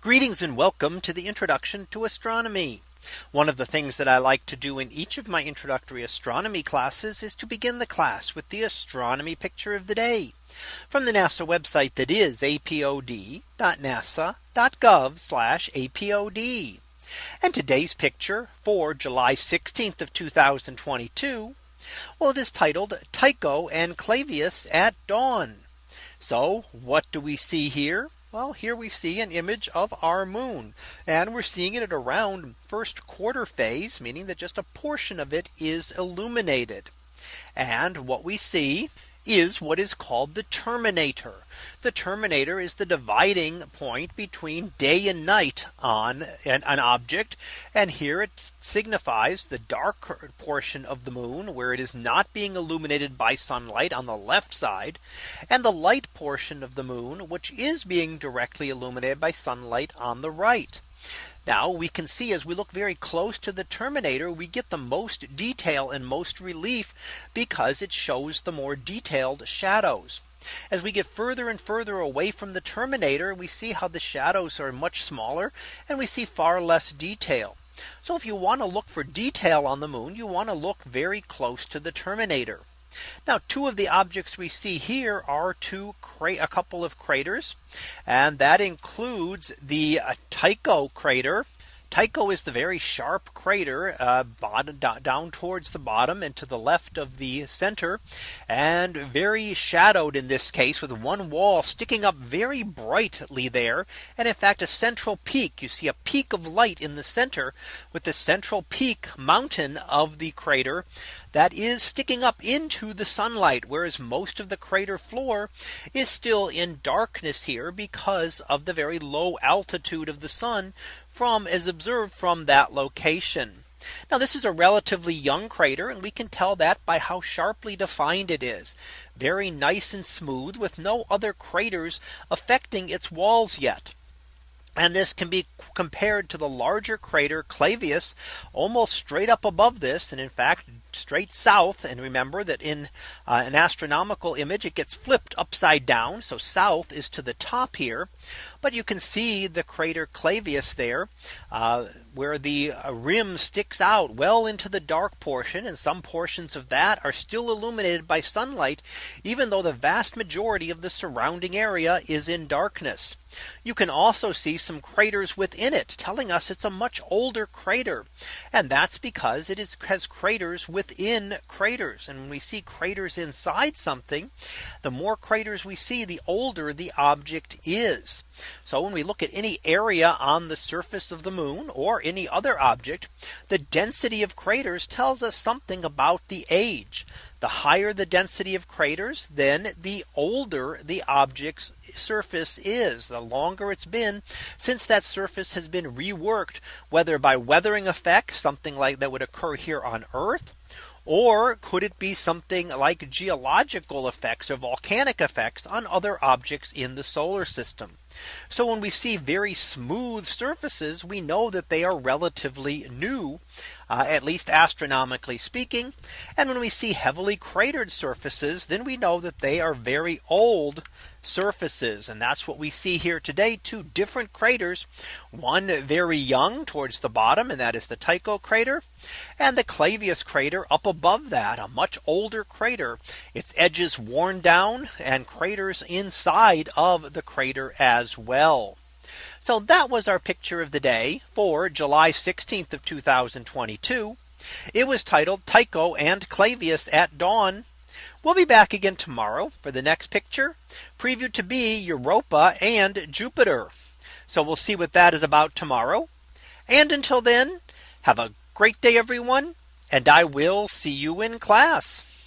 Greetings and welcome to the introduction to astronomy. One of the things that I like to do in each of my introductory astronomy classes is to begin the class with the astronomy picture of the day from the NASA website that is apod.nasa.gov apod. And today's picture for July 16th of 2022. Well, it is titled Tycho and Clavius at dawn. So what do we see here? Well, here we see an image of our moon and we're seeing it at around first quarter phase, meaning that just a portion of it is illuminated. And what we see is what is called the terminator. The terminator is the dividing point between day and night on an, an, object. And here it signifies the dark portion of the moon where it is not being illuminated by sunlight on the left side and the light portion of the moon which is being directly illuminated by sunlight on the right. Now we can see as we look very close to the terminator, we get the most detail and most relief because it shows the more detailed shadows. As we get further and further away from the terminator, we see how the shadows are much smaller and we see far less detail. So if you want to look for detail on the moon, you want to look very close to the terminator. Now two of the objects we see here are two a couple of craters and that includes the uh, Tycho crater Tycho is the very sharp crater uh, bottom, down towards the bottom and to the left of the center and very shadowed in this case with one wall sticking up very brightly there. And in fact, a central peak you see a peak of light in the center with the central peak mountain of the crater that is sticking up into the sunlight, whereas most of the crater floor is still in darkness here because of the very low altitude of the sun from as observed from that location. Now this is a relatively young crater and we can tell that by how sharply defined it is. Very nice and smooth with no other craters affecting its walls yet. And this can be compared to the larger crater Clavius almost straight up above this. And in fact, straight south. And remember that in uh, an astronomical image, it gets flipped upside down. So south is to the top here. But you can see the crater Clavius there uh, where the uh, rim sticks out well into the dark portion and some portions of that are still illuminated by sunlight even though the vast majority of the surrounding area is in darkness. You can also see some craters within it telling us it's a much older crater. And that's because it is, has craters within craters. And when we see craters inside something, the more craters we see, the older the object is. So when we look at any area on the surface of the moon or any other object, the density of craters tells us something about the age. The higher the density of craters, then the older the object's surface is, the longer it's been since that surface has been reworked, whether by weathering effects, something like that would occur here on Earth, or could it be something like geological effects or volcanic effects on other objects in the solar system? So when we see very smooth surfaces, we know that they are relatively new, uh, at least astronomically speaking. And when we see heavily cratered surfaces, then we know that they are very old surfaces. And that's what we see here today. Two different craters, one very young towards the bottom, and that is the Tycho crater, and the Clavius crater up above that, a much older crater, its edges worn down and craters inside of the crater as well. So that was our picture of the day for July 16th of 2022. It was titled Tycho and Clavius at dawn. We'll be back again tomorrow for the next picture previewed to be Europa and Jupiter. So we'll see what that is about tomorrow. And until then, have a great day, everyone. And I will see you in class.